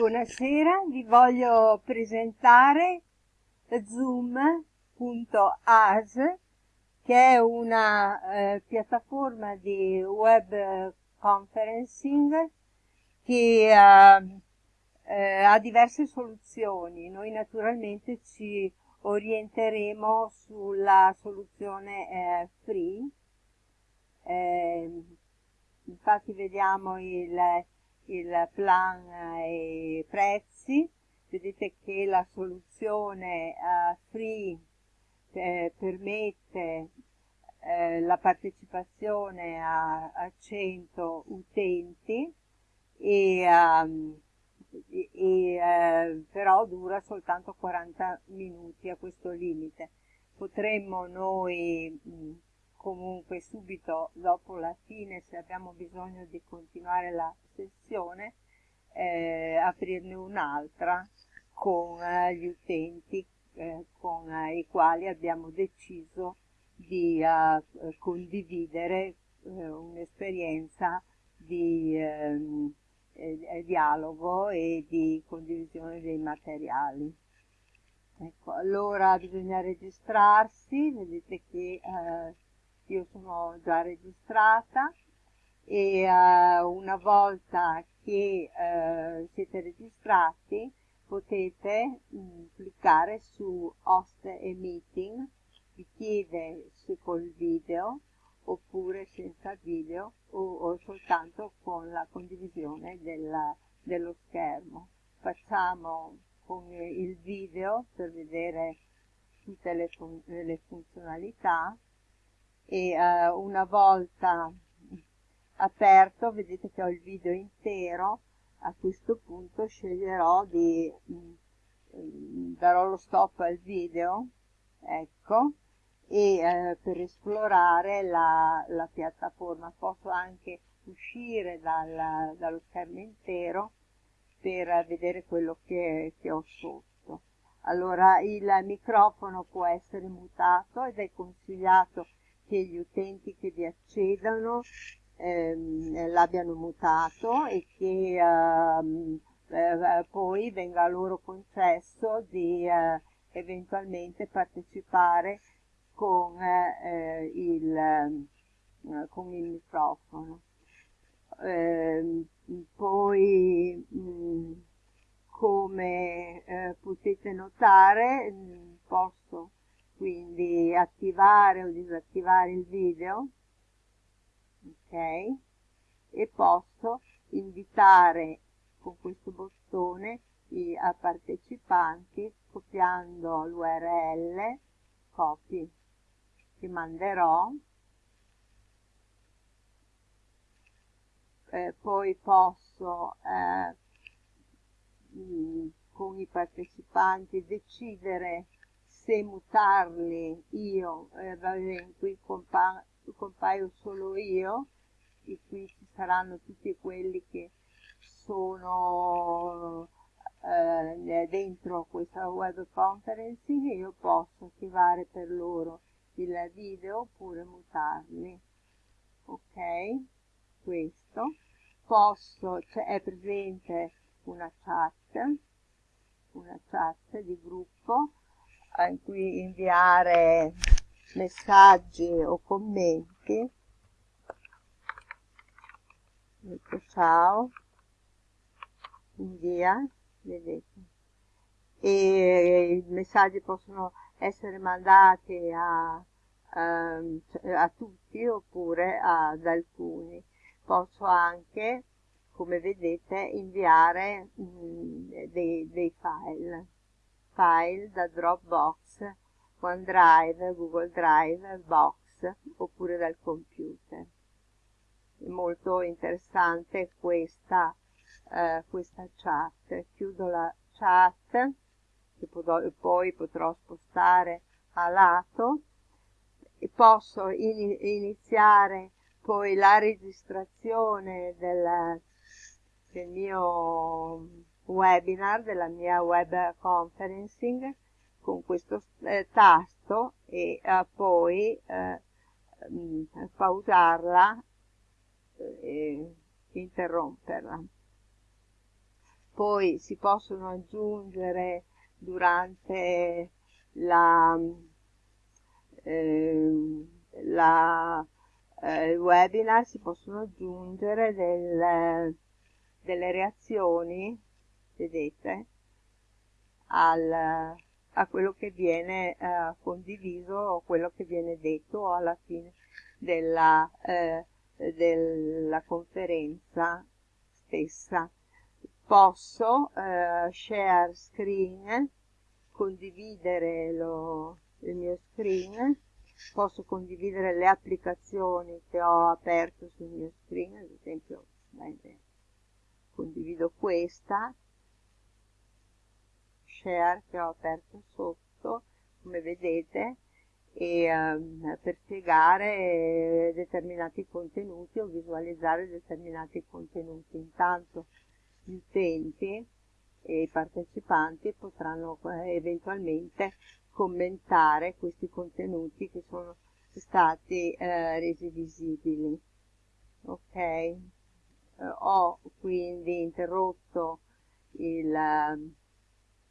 Buonasera, vi voglio presentare Zoom.as che è una eh, piattaforma di web conferencing che eh, eh, ha diverse soluzioni. Noi naturalmente ci orienteremo sulla soluzione eh, free. Eh, infatti vediamo il, il plan e i prezzi. Vedete che la soluzione uh, free eh, permette eh, la partecipazione a, a 100 utenti e um, e, eh, però dura soltanto 40 minuti a questo limite. Potremmo noi mh, comunque subito dopo la fine, se abbiamo bisogno di continuare la sessione, eh, aprirne un'altra con eh, gli utenti eh, con eh, i quali abbiamo deciso di eh, condividere un'esperienza di ehm, eh, dialogo e di condivisione dei materiali. Ecco, allora bisogna registrarsi, vedete che eh, io sono già registrata e eh, una volta che eh, siete registrati potete mh, mm, cliccare su host e meeting, vi chiede se col video oppure senza video o, o soltanto con la condivisione della, dello schermo. Facciamo con il video per vedere tutte le, fun le funzionalità e uh, una volta aperto vedete che ho il video intero a questo punto sceglierò di mm, darò lo stop al video ecco e eh, per esplorare la, la, piattaforma. Posso anche uscire dal, dallo schermo intero per vedere quello che, che ho sotto. Allora il microfono può essere mutato ed è consigliato che gli utenti che vi accedano ehm, l'abbiano mutato e che ehm, eh, poi venga loro concesso di eh, eventualmente partecipare con, eh, il, eh, con il microfono. Eh, poi mh, mm, come eh, potete notare mm, posso quindi attivare o disattivare il video ok? E posso invitare con questo bottone i partecipanti copiando l'url copy che manderò. Eh, poi posso eh, mh, con i partecipanti decidere se mutarli io eh, qui compa compaio solo io e qui ci saranno tutti quelli che sono eh, dentro questa web conferencing io posso attivare per loro il video oppure mutarli. Ok? Questo. Posso cioè è presente una chat una chat di gruppo in cui inviare messaggi o commenti. Ecco ciao invia vedete. E i messaggi possono essere mandati a Ehm, a tutti oppure ad alcuni. Posso anche, come vedete, inviare mh, mm, dei, dei file, file da Dropbox, OneDrive, Google Drive, Box oppure dal computer. È molto interessante questa, eh, questa chat. Chiudo la chat che poi potrò spostare a lato posso in, iniziare poi la registrazione del, del mio webinar, della mia web conferencing con questo eh, tasto e eh, poi eh, mm, pausarla eh, e interromperla. poi si possono aggiungere durante la, eh, la eh, webinar si possono aggiungere del, delle reazioni, vedete, al, a quello che viene eh, condiviso o quello che viene detto alla fine della, eh, della conferenza stessa. Posso eh, share screen, condividere lo, il mio screen, posso condividere le applicazioni che ho aperto sul mio screen, ad esempio condivido questa, share che ho aperto sotto, come vedete, e, um, per spiegare determinati contenuti o visualizzare determinati contenuti. Intanto gli utenti e i partecipanti potranno eh, eventualmente commentare questi contenuti che sono stati eh, resi visibili. Ok, eh, ho quindi interrotto il,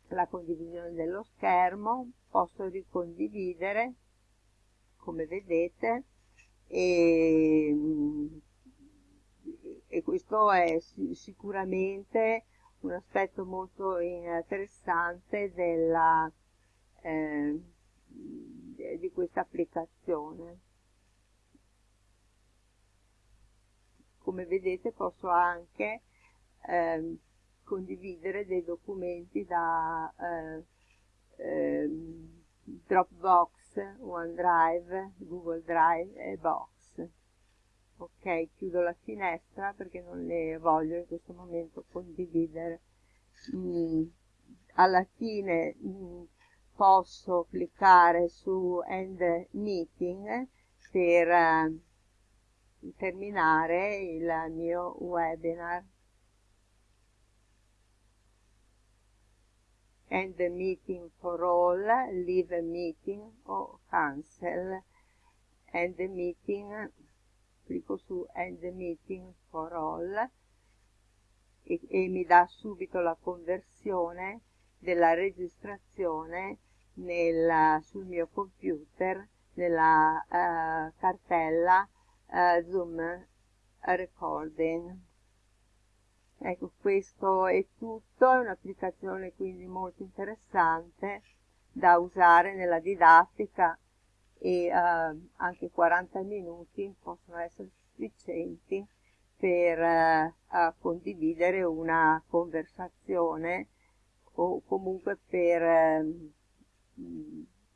la condivisione dello schermo, posso ricondividere come vedete e, e questo è sicuramente un aspetto molto interessante della, eh, di questa applicazione. Come vedete posso anche eh, condividere dei documenti da eh, ehm, Dropbox, OneDrive, Google Drive e Box. Ok, chiudo la finestra perché non le voglio in questo momento condividere. Mm, alla fine mm, posso cliccare su End Meeting per eh, terminare il mio webinar. End meeting for all, leave a meeting o cancel, end meeting, clicco su end meeting for all e, e mi dà subito la conversione della registrazione nel, sul mio computer nella uh, cartella uh, Zoom Recording. Ecco, questo è tutto, è un'applicazione quindi molto interessante da usare nella didattica e eh, anche 40 minuti possono essere sufficienti per eh, condividere una conversazione o comunque per ehm,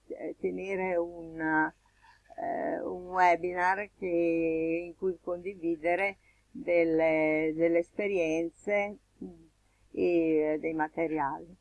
eh, tenere un, eh, un webinar che, in cui condividere delle, delle esperienze mm, e dei materiali.